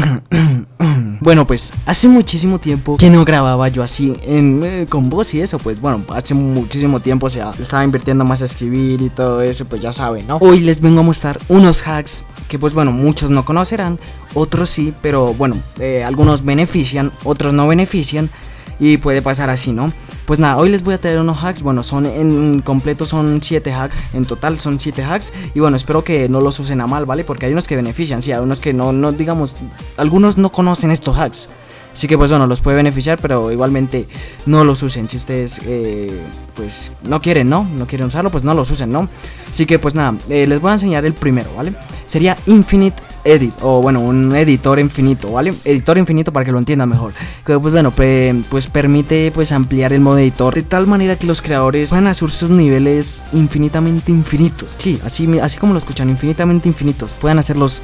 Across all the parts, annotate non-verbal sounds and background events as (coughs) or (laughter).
(coughs) bueno, pues hace muchísimo tiempo que no grababa yo así en, eh, con voz y eso, pues bueno, hace muchísimo tiempo, o sea, estaba invirtiendo más a escribir y todo eso, pues ya saben, ¿no? Hoy les vengo a mostrar unos hacks que pues bueno, muchos no conocerán, otros sí, pero bueno, eh, algunos benefician, otros no benefician y puede pasar así, ¿no? Pues nada, hoy les voy a traer unos hacks, bueno, son en completo son 7 hacks, en total son 7 hacks y bueno, espero que no los usen a mal, ¿vale? Porque hay unos que benefician, sí, hay unos que no, no digamos, algunos no conocen estos hacks. Así que pues bueno, los puede beneficiar, pero igualmente no los usen. Si ustedes eh, pues no quieren, ¿no? No quieren usarlo, pues no los usen, ¿no? Así que pues nada, eh, les voy a enseñar el primero, ¿vale? Sería Infinite Edit, o bueno, un editor infinito, ¿vale? Editor infinito para que lo entiendan mejor. Que pues bueno, pues permite pues ampliar el modo editor de tal manera que los creadores puedan hacer sus niveles infinitamente infinitos. Sí, así, así como lo escuchan, infinitamente infinitos. Pueden hacerlos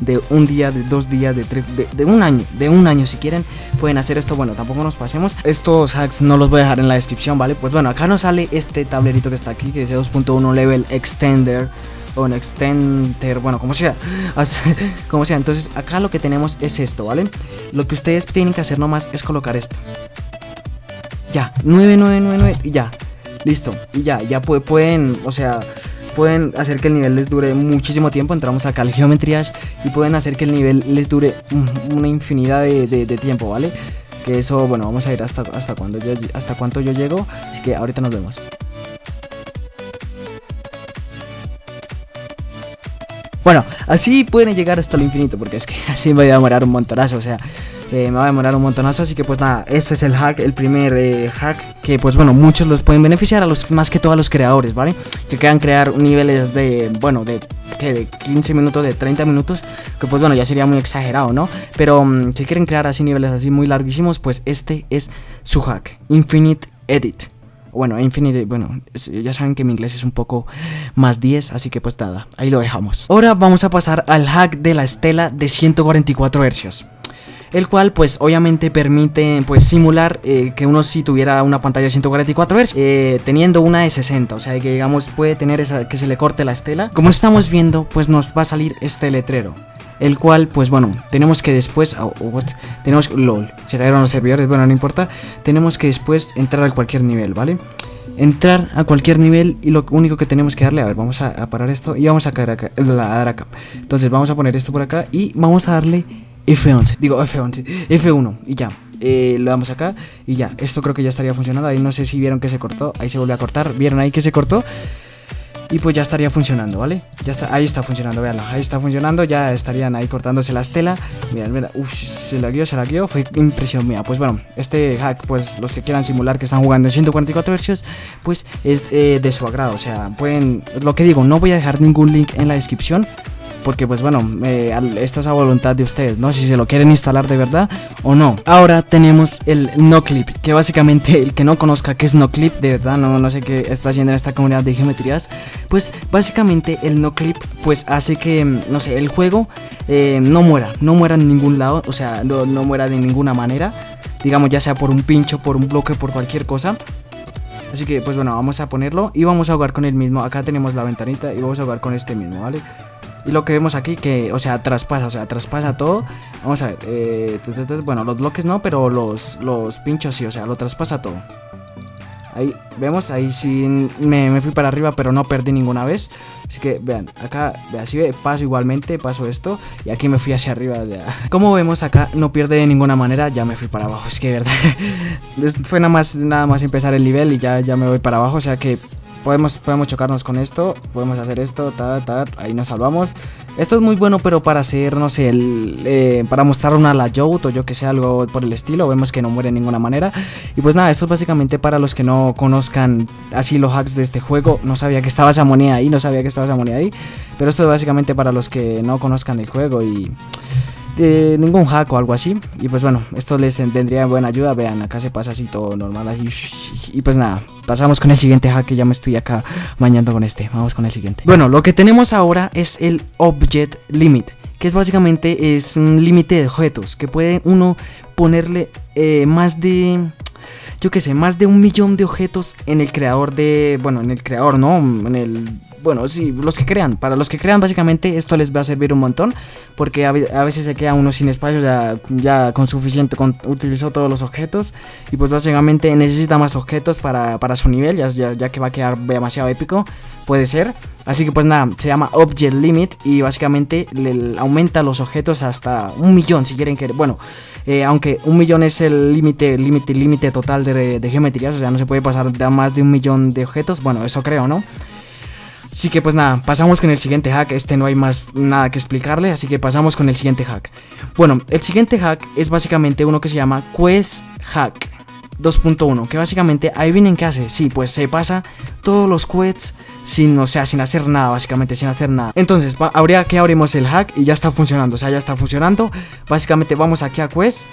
de un día, de dos días, de, tres, de, un año, de un año si quieren. Pueden hacer esto, bueno, tampoco nos pasemos. Estos hacks no los voy a dejar en la descripción, ¿vale? Pues bueno, acá nos sale este tablerito que está aquí, que es 2.1 Level Extender o un extender, bueno, como sea, (laughs) como sea. Entonces acá lo que tenemos es esto, ¿vale? Lo que ustedes tienen que hacer nomás es colocar esto. Ya, 9999 y ya, listo. Y ya, ya pueden, o sea, pueden hacer que el nivel les dure muchísimo tiempo. Entramos acá al Geometry y pueden hacer que el nivel les dure una infinidad de, tiempo, ¿vale? Que eso, bueno, vamos a ir hasta, hasta, cuando yo, hasta cuánto yo llego. Así que ahorita nos vemos. Bueno, así pueden llegar hasta lo infinito, porque es que (laughs) así me va a demorar un montonazo, o sea, eh, me va a demorar un montonazo, así que pues nada, este es el hack, el primer eh, hack, que pues bueno, muchos los pueden beneficiar, a los más que todo a los creadores, ¿vale? Que quieran crear niveles de, bueno, de, de 15 minutos, de 30 minutos, que pues bueno, ya sería muy exagerado, ¿no? Pero mm, si quieren crear así niveles así muy larguísimos, pues este es su hack, Infinite Edit bueno, Infinite, bueno, ya saben que mi inglés es un poco más 10, así que pues nada, ahí lo dejamos. Ahora vamos a pasar al hack de la estela de 144 Hz el cual pues obviamente permite pues simular eh, que uno si tuviera una pantalla de 144 Hz eh, teniendo una de 60, o sea que digamos puede tener esa que se le corte la estela. Como estamos viendo pues nos va a salir este letrero el cual pues bueno tenemos que después oh, oh, tenemos lol se cayeron los servidores bueno no importa tenemos que después entrar a cualquier nivel vale entrar a cualquier nivel y lo único que tenemos que darle a ver vamos a, parar esto y vamos a caer acá, a dar acá entonces vamos a poner esto por acá y vamos a darle F11 digo F11 F1 y ya eh, lo damos acá y ya esto creo que ya estaría funcionando ahí no sé si vieron que se cortó ahí se volvió a cortar vieron ahí que se cortó y pues ya estaría funcionando, ¿vale? Ya está, ahí está funcionando, veanlo, ahí está funcionando, ya estarían ahí cortándose la estela. Mirad, mirad, uff, se la guió, se la guió, fue impresión mía. Pues bueno, este hack, pues los que quieran simular que están jugando en 144 versios, pues es eh, de su agrado. O sea, pueden, lo que digo, no voy a dejar ningún link en la descripción porque pues bueno, eh, esto es a voluntad de ustedes, ¿no? Si se lo quieren instalar de verdad o no. Ahora tenemos el no clip, que básicamente el que no conozca qué es no clip, de verdad, no, no sé qué está haciendo en esta comunidad de geometrías, pues básicamente el no clip pues hace que, no sé, el juego eh, no muera, no muera en ningún lado, o sea, no, no muera de ninguna manera, digamos ya sea por un pincho, por un bloque, por cualquier cosa. Así que pues bueno, vamos a ponerlo y vamos a jugar con el mismo. Acá tenemos la ventanita y vamos a jugar con este mismo, ¿vale? Y lo que vemos aquí que, o sea, traspasa, o sea, traspasa todo. Vamos a ver, eh, bueno, los bloques no, pero los, los pinchos sí, o sea, lo traspasa todo. Ahí, vemos, ahí sí me, fui para arriba, pero no perdí ninguna vez. Así que, vean, acá, así paso igualmente, paso esto. Y aquí me fui hacia arriba. Ya. (laughs) Como vemos, acá no pierde de ninguna manera, ya me fui para abajo. (laughs) Es que, verdad, (laughs) fue nada más, nada más empezar el nivel y ya, ya me voy para abajo. O sea que Podemos, podemos chocarnos con esto, podemos hacer esto, tal, tal, ahí nos salvamos. Esto es muy bueno, pero para hacer, no sé, el, eh, para mostrar una layout o yo que sé, algo por el estilo, vemos que no muere de ninguna manera. Y pues nada, esto es básicamente para los que no conozcan así los hacks de este juego. No sabía que estaba esa moneda ahí, no sabía que estaba esa moneda ahí. Pero esto es básicamente para los que no conozcan el juego y ningún hack o algo así. Y pues bueno, esto les tendría buena ayuda. Vean, acá se pasa así todo normal. Así. Y pues nada, pasamos con el siguiente hack que ya me estoy acá mañando con este. Vamos con el siguiente. Bueno, lo que tenemos ahora es el Object Limit. Que es básicamente es un límite de objetos. Que puede uno ponerle eh, más de yo que sé, más de un millón de objetos en el creador de, bueno, en el creador, ¿no? En el bueno, sí, los que crean, para los que crean básicamente esto les va a servir un montón, porque a, veces se queda uno sin espacio, ya, ya con suficiente, con, utilizó todos los objetos, y pues básicamente necesita más objetos para, su nivel, ya, ya, que va a quedar demasiado épico, puede ser. Así que pues nada, se llama Object Limit y básicamente le aumenta los objetos hasta un millón si quieren que... Bueno, eh, aunque un millón es el límite, límite, límite total de, de geometrías, o sea, no se puede pasar más de un millón de objetos, bueno, eso creo, ¿no? Así que pues nada, pasamos con el siguiente hack, este no hay más nada que explicarle, así que pasamos con el siguiente hack. Bueno, el siguiente hack es básicamente uno que se llama Quest Hack 2.1, que básicamente, ahí vienen qué hace, sí, pues se pasa todos los quests sin, o sea, sin hacer nada, básicamente, sin hacer nada. Entonces, habría que abrimos el hack y ya está funcionando, o sea, ya está funcionando. Básicamente vamos aquí a quest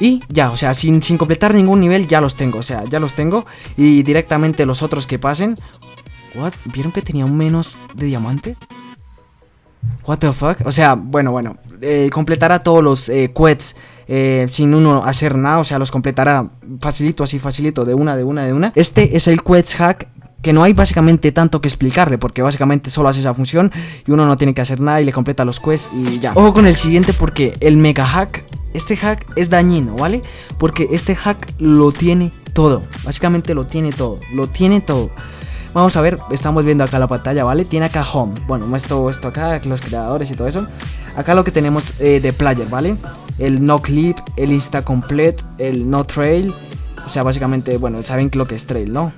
y ya, o sea, sin, sin completar ningún nivel ya los tengo, o sea, ya los tengo. Y directamente los otros que pasen, ¿Vieron que tenía menos de diamante? What the fuck? O sea, bueno, bueno. Eh, completará todos los eh, quests eh, sin uno hacer nada. O sea, los completará facilito, así facilito, de una, de una, de una. Este es el quest hack que no hay básicamente tanto que explicarle, porque básicamente solo hace esa función y uno no tiene que hacer nada y le completa los quests y ya. Ojo con el siguiente porque el mega hack, este hack es dañino, ¿vale? Porque este hack lo tiene todo, básicamente lo tiene todo, lo tiene todo. Vamos a ver, estamos viendo acá la pantalla, ¿vale? Tiene acá home, bueno, esto, esto acá, los creadores y todo eso Acá lo que tenemos eh, de player, ¿vale? El no clip, el insta complete, el no trail O sea, básicamente, bueno, saben lo que es trail, ¿no?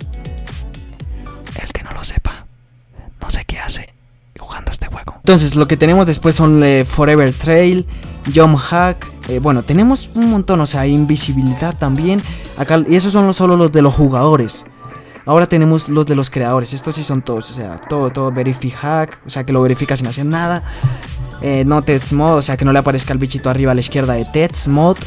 El que no lo sepa, no sé qué hace jugando este juego Entonces, lo que tenemos después son eh, Forever Trail, Jump Hack eh, bueno, tenemos un montón, o sea, invisibilidad también. Acá, y esos son solo los de los jugadores. Ahora tenemos los de los creadores. Estos sí son todos. O sea, todo, todo hack. O sea, que lo verifica sin hacer nada. Eh, no test mode. O sea, que no le aparezca el bichito arriba a la izquierda de test mode.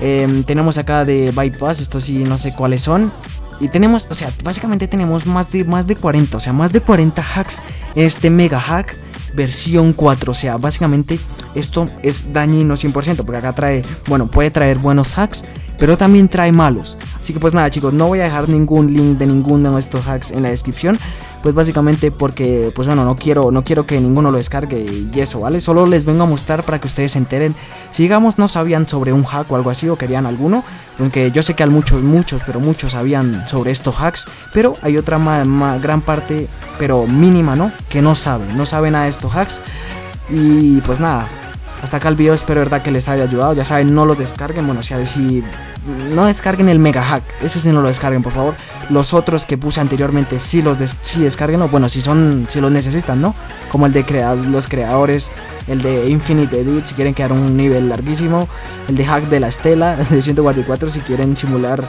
Em, tenemos acá de bypass. Estos sí no sé cuáles son. Y tenemos, o sea, básicamente tenemos más de, más de 40. O sea, más de 40 hacks este mega hack versión 4. O sea, básicamente esto es dañino 100%. Porque acá trae, bueno, puede traer buenos hacks pero también trae malos. Así que pues nada chicos, no voy a dejar ningún link de ninguno de estos hacks en la descripción, pues básicamente porque pues bueno, no quiero no quiero que ninguno lo descargue y eso, ¿vale? Solo les vengo a mostrar para que ustedes se enteren. Si digamos no sabían sobre un hack o algo así o querían alguno, aunque yo sé que hay muchos muchos, pero muchos sabían sobre estos hacks, pero hay otra gran parte, pero mínima, ¿no? Que no saben, no saben a estos hacks. Y pues nada, hasta acá el video, espero verdad que les haya ayudado. Ya saben, no lo descarguen. Bueno, si, si no descarguen el mega hack, ese sí no lo descarguen, por favor. Los otros que puse anteriormente, sí los des descarguen, o bueno, si son, si los necesitan, ¿no? Como el de los creadores, el de Infinite Edit, si quieren quedar un nivel larguísimo, el de hack de la estela, (laughs) de 144, si quieren simular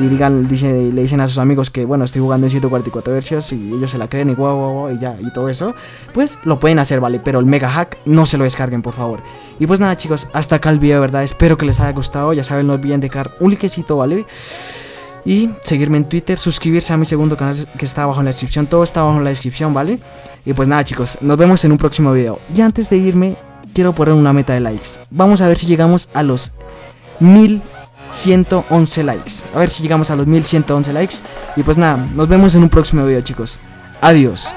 y digan, le dicen a sus amigos que bueno, estoy jugando en 144 versios y ellos se la creen y guau, guau, guau, y ya, y todo eso, pues lo pueden hacer, ¿vale? Pero el mega hack no se lo descarguen, por favor. Y pues nada, chicos, hasta acá el video, ¿verdad? Espero que les haya gustado, ya saben, no olviden dejar un likecito, ¿vale? Y seguirme en Twitter, suscribirse a mi segundo canal que está abajo en la descripción, todo está abajo en la descripción, ¿vale? Y pues nada, chicos, nos vemos en un próximo video. Y antes de irme, quiero poner una meta de likes. Vamos a ver si llegamos a los mil 111 likes. A ver si llegamos a los 1111 likes. Y pues nada, nos vemos en un próximo video chicos. Adiós.